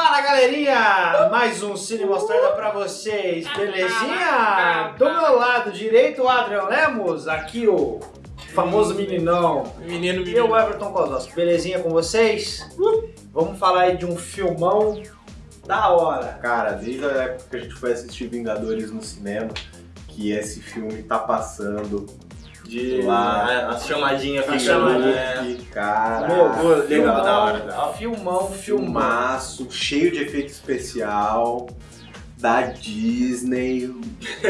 Fala galerinha! Mais um Cine Mostarda pra vocês, belezinha? Do meu lado direito, o Adrian Lemos, aqui o famoso meninão. Menino, E menino. o Everton Kozlowski, belezinha com vocês? Vamos falar aí de um filmão da hora. Cara, desde a época que a gente foi assistir Vingadores no cinema, que esse filme tá passando. De Lá. a, a chamadinha A fica chamadinha. né? Que cara. Meu, legal, da hora, da hora. Filmão, filmão. filmaço, cheio de efeito especial, da Disney,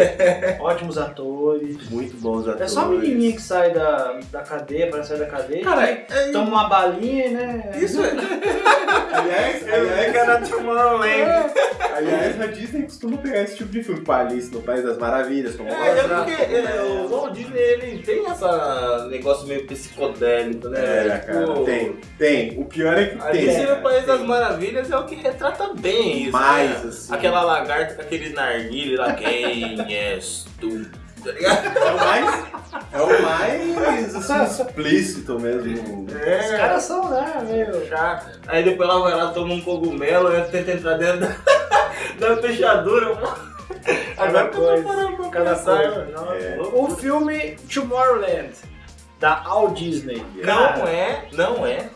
Ótimos atores. muito bons atores. É só a menininha que sai da, da cadeia, para sair da cadeia. Cara, que é, toma uma balinha, né? isso é. Aliás, É aliás, cara Tomorrowland. aliás, a Disney costuma pegar esse tipo de filme, com Alice no País das Maravilhas, como É, é porque é, o Walt Disney ele tem essa negócio meio psicodélico, né? É, cara, Tipo, tem, tem. O pior é que tem. Alice cara, no País das tem. Maravilhas é o que retrata bem isso. Mais, né? assim. Aquela lagarta com aquele narguile lá, quem és tu? Tá ligado? É o mais, é o mais assim, explícito mesmo. Os caras são, né, meio... Já. Aí depois ela vai lá, toma um cogumelo, ela tenta entrar dentro da, da fechadura. Agora que eu tô coisa, parando pra Cada coisa. Não, É. O filme Tomorrowland, da All Disney. Não Cara, é, não é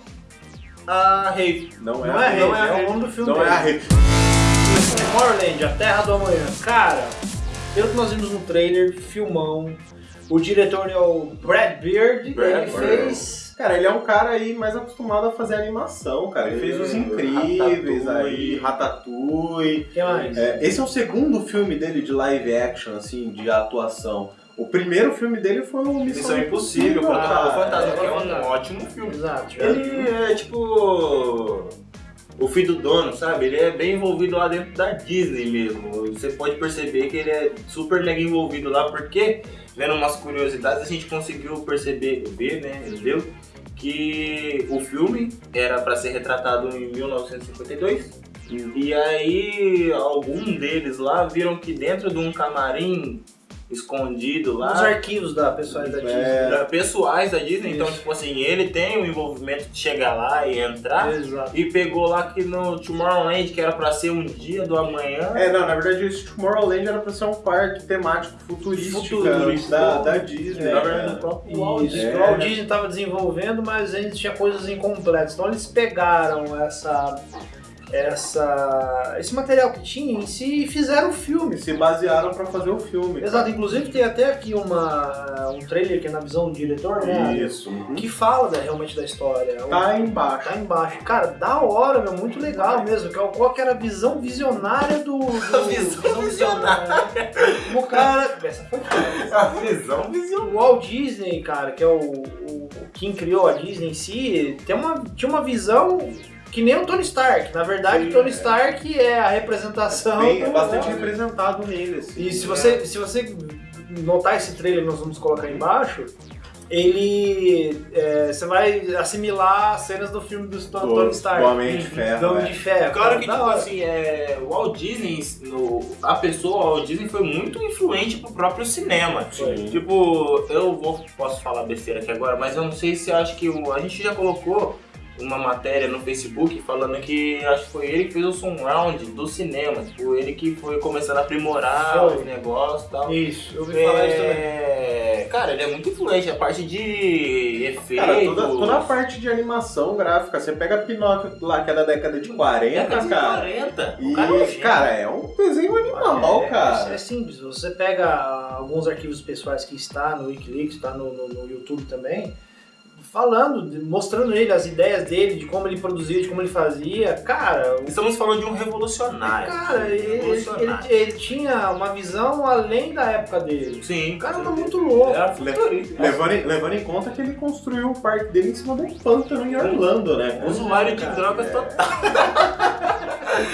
a Rave. Não é, não é, a Rave, não é a é o nome do filme Não é a dele. Rave. Tomorrowland, a Terra do Amanhã. Cara, pelo que nós vimos no trailer, filmão. O diretor é o Brad Beard. Brad ele Bird. fez... Cara, ele é um cara aí mais acostumado a fazer animação, cara. Ele fez Os Hum, Incríveis aí, Ratatouille. Ratatouille. O que mais? É, esse é o segundo filme dele de live action, assim, de atuação. O primeiro filme dele foi o Missão, Missão Impossível, cara. Protocolo Fantasma, é, que é é um ótimo filme. Exato. Ele é tipo. O filho do dono, sabe? Ele é bem envolvido lá dentro da Disney mesmo. Você pode perceber que ele é super mega envolvido lá, porque, vendo umas curiosidades, a gente conseguiu perceber, ver, né? Entendeu? Que o filme era para ser retratado em 1952. E aí, algum deles lá viram que dentro de um camarim escondido lá. Os arquivos da pessoal da Disney. É. da- pessoais da Disney, então, Isso. tipo assim, ele tem o envolvimento de chegar lá e entrar. Exato. E pegou lá que no Tomorrowland, que era pra ser um dia do amanhã. É, não, na verdade esse Tomorrowland era pra ser um parque temático futurístico, Futurístico. da, da Disney. É, na verdade, do próprio Walt Disney. o Walt Disney estava desenvolvendo, mas ainda tinha coisas incompletas. Então eles pegaram essa, essa, esse material que tinha em si e fizeram o filme. Se basearam pra fazer o filme. Exato, inclusive tem até aqui uma, um trailer que é na visão do diretor, né? Isso. uhum. Que fala da- realmente da história. Tá O- embaixo. Tá embaixo. Cara, da hora, meu, muito legal mesmo. Que é o- Qual que era a visão visionária do. do Visão visionária. O cara. Essa foi foda. A visão visionária. O Walt Disney, cara, que é o, o- quem criou a Disney em si, tem uma, tinha uma visão que nem o Tony Stark. Na verdade, Sim, o Tony é. Stark é a representação. Bem, é do- bastante representado nele, assim. E se você, se você notar esse trailer nós vamos colocar aí embaixo, ele. é, você vai assimilar as cenas do filme do Do- Tony Stark. do Homem de Ferro, Do Homem é. de Ferro. Claro que, tipo assim, é, o Walt Disney, no, a pessoa Walt Disney foi muito influente pro próprio cinema. Sim. Tipo, eu vou, posso falar besteira aqui agora, mas eu não sei se eu acho que o, a gente já colocou uma matéria no Facebook falando que acho que foi ele que fez o surround do cinema. Tipo, ele que foi começando a aprimorar Foi. os negócios e tal. Isso, eu ouvi falar isso também. É, cara, ele é muito influente, a parte de efeitos. Cara, toda, toda a parte de animação gráfica, você pega Pinóquio lá, que é da década de 40, Década de cara. 40. E, O cara é um cara, é um desenho animal, É, cara. É simples, você pega alguns arquivos pessoais que está no Wikileaks, está no, no- no YouTube também, falando, mostrando ele, as ideias dele, de como ele produzia, de como ele fazia. Cara, o Estamos falando de um revolucionário. cara ele, revolucionário. ele- ele tinha uma visão além da época dele. Sim. O cara tá muito louco. Era futurista. Levando em, levando em conta que ele construiu o parque dele em cima de um pântano em Orlando, né? Usuário de drogas é. total.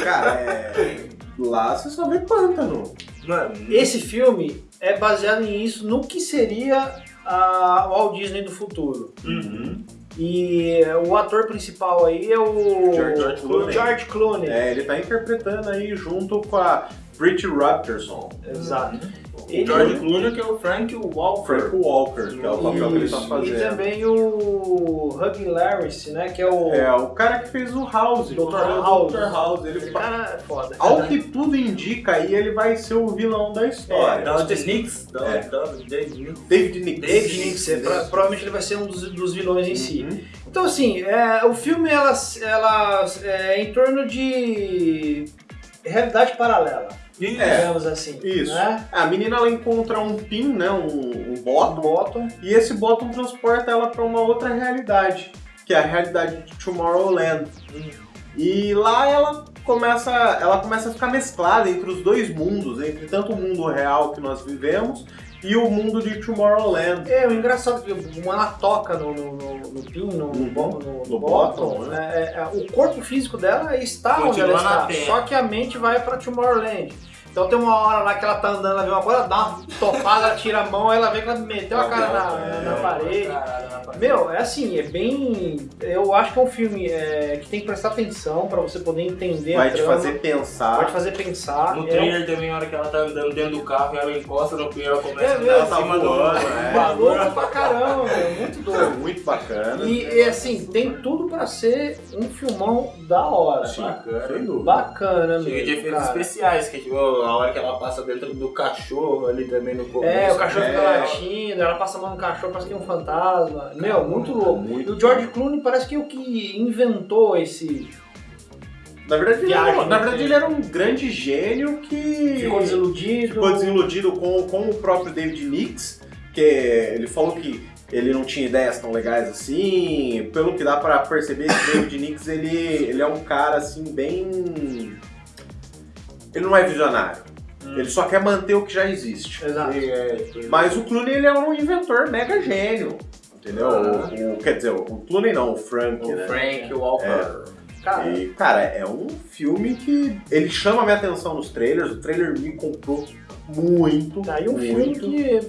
Cara, é... Lá você só vê pântano. Mano, Esse filme é baseado nisso, no que seria a Walt Disney do futuro. Uhum. E o ator principal aí é o George o Clooney. George Clooney. É, ele tá interpretando aí junto com a Brit Rapterson. Exato. Ele- George Clooney, que é o Frank Walker. Frank Walker, que é o papel que ele tá Isso. fazendo. E também o Hugh Larris, né? Que é o É, o cara que fez o House, Dr. o House. Dr. House. Ele, Esse cara é foda. ao que tudo indica aí, ele vai ser o vilão da história. É, David Nix. É. David Nix. David Nix. David Nix, é, pro- provavelmente ele vai ser um dos, dos vilões em si. Uhum. Então, assim, é, o filme ela, ela é em torno de realidade paralela, É. digamos assim. Isso. Né? A menina ela encontra um pin, né, um, um bottom, Bottom. e esse bottom transporta ela para uma outra realidade, que é a realidade de Tomorrowland. E lá ela começa, ela começa a ficar mesclada entre os dois mundos, entre tanto o mundo real que nós vivemos e o mundo de Tomorrowland. É, o engraçado é que como ela toca no, no, no, no pin, no, no, Uhum. no, No bottom, bottom, né? é, é, o corpo físico dela está onde Continua ela na está, só que a mente vai pra Tomorrowland. Então tem uma hora lá que ela tá andando, ela vê uma coisa, dá uma topada, ela tira a mão, ela vê que ela meteu a cara na, na parede. Meu, é assim, é bem. Eu acho que é um filme é, que tem que prestar atenção pra você poder entender Vai a te trama, fazer pensar. vai te fazer pensar. No É trailer também, a hora que ela tá andando dentro do carro e ela encosta no pneu, ela começa É a mesmo, dar em tá cima do... voando, é. maluco pra caramba, meu, muito É doido. muito bacana. E, e, assim, tem tudo pra ser um filmão da hora. Sim, bacana. sem dúvida. Bacana, Chega de mesmo, efeitos cara. especiais, que tipo, a hora que ela passa dentro do cachorro ali também no começo. É, o cachorro fica É. latindo, ela passa a mão no cachorro, parece que é um fantasma. Meu, muito louco. Muito E o George Clooney parece que é o que inventou esse. Na verdade, ele Viagem, na verdade, ele era um grande gênio que Ficou desiludido. ficou desiludido com, com o próprio David Nix, que ele falou que ele não tinha ideias tão legais assim. Pelo que dá pra perceber, esse David Nix ele, ele é um cara assim bem. Ele não é visionário. Ele só quer manter o que já existe. Exato. E, é, Mas o Clooney ele é um inventor mega gênio. Entendeu? Ah. O, o- quer dizer, o Clooney não, o Frank, o né? Frank Walker. Cara, E, cara, é um filme que ele chama a minha atenção nos trailers. O trailer me comprou muito. tá aí um muito. filme que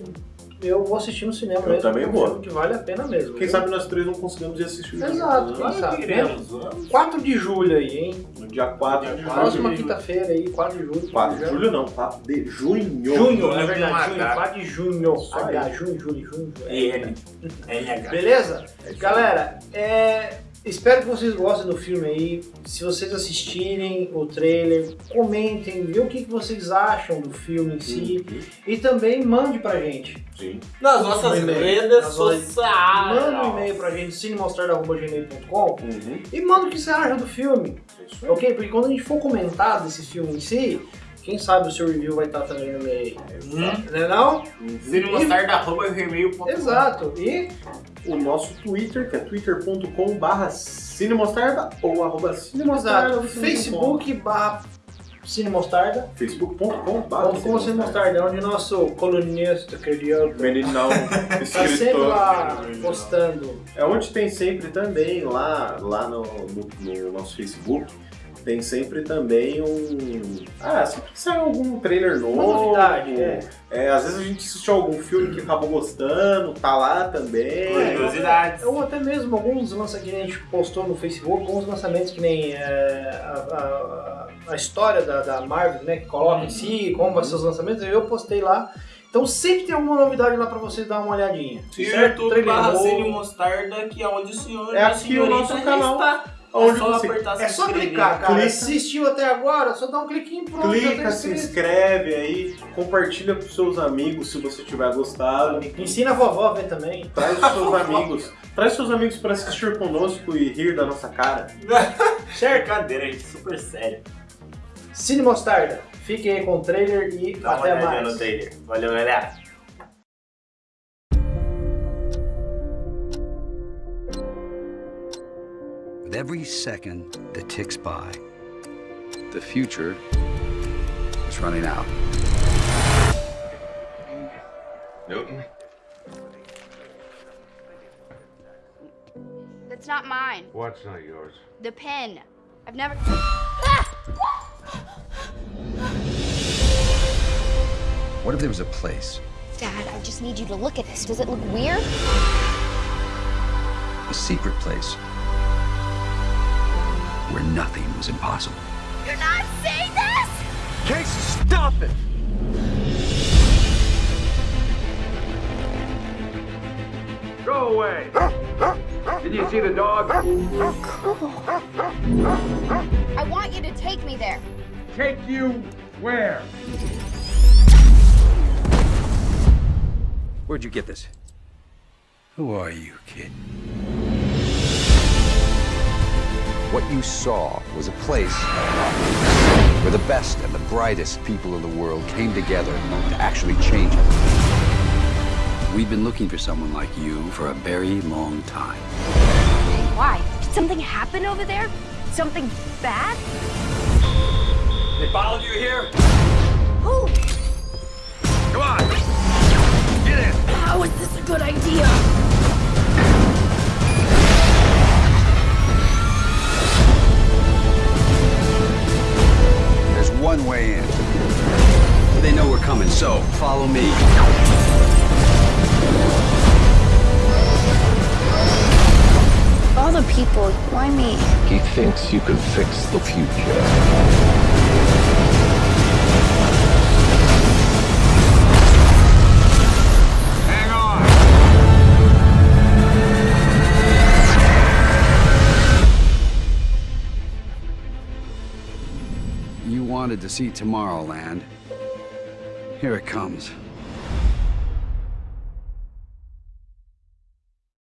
eu vou assistir no cinema Eu mesmo. também é um vou. filme que vale a pena mesmo. Quem viu? sabe nós três não conseguimos ir assistir Exato. né? Quem sabe, Iremos, vamos. 4 de julho aí, hein? No dia 4 de julho. Próxima quinta-feira aí, 4 de julho. 4 de julho não, 4 de junho. Junho, é Junho verdade, com junho, H. 4 de junho. H, junho, julho, junho. Beleza? É isso Galera, é, espero que vocês gostem do filme aí. Se vocês assistirem o trailer, comentem, vê o que, vocês acham do filme em si. Uhum, E também mande pra gente. Sim. Nas nossas redes sociais. Manda um e-mail pra gente, cinemostrar.gmail.com Uhum. e manda o que você acha do filme. É isso. Ok? Porque quando a gente for comentar desse filme em si, quem sabe o seu review vai estar também no meio. Hum. Não é não? Uhum. Cinemostarda.gmail.com Exato. E O nosso Twitter, que é twitter.com.br cinemostarda ou arroba cinemostarda. Facebook barra Cinemostarda. facebook.com.br Como como Cinemostarda, onde nosso colunista querido Meninão, tá sempre escritor. lá postando. É onde tem sempre também, lá, lá no, no- no nosso Facebook, tem sempre também um. Ah, sempre que sai algum trailer novo. Uma novidade, é. É, às vezes a gente assistiu algum filme que acabou gostando, tá lá também. Curiosidades. Ou até mesmo alguns lançamentos que a gente postou no Facebook, alguns lançamentos que nem é, a, a- a história da, da Marvel, né? Que coloca em si, como vai ser os lançamentos, eu postei lá. Então sempre tem alguma novidade lá pra vocês dar uma olhadinha. YouTube Trailer barra Mostarda, que é onde o senhor É a aqui o nosso canal. está. Onde é só você apertar É só inscrever. clicar, cara. Clica. Assistiu até agora, só dá um cliquinho pronto. já Clica, tá se inscreve aí, compartilha com seus amigos se você tiver gostado. Ensina a vovó a ver também. Traz os seus amigos. Traz seus amigos pra assistir conosco e rir da nossa cara. Certo? Brincadeira, gente, super sério. Cine Mostarda. Fiquem aí com o trailer e Dá até mais. Valeu, galera. With every second that ticks by, the future is running out. Newton? That's not mine. What's not yours? The pen. I've never. What if there was a place, Dad, I just need you to look at this. Does it look weird? a secret place, where nothing was impossible. You're not seeing this? Casey, stop it! Go away! Did you see the dog? Cool. I want you to take me there. Take you where? Where'd you get this? Who are you, kid? What you saw was a place where the best and the brightest people in the world came together to actually change it. We've been looking for someone like you for a very long time. Why? Did something happen over there? Something bad? They followed you here? Who? Come on. Get in. How is this a good idea? Follow me. All the people, why me? He thinks you can fix the future. Hang on. You wanted to see Tomorrowland. Here it comes.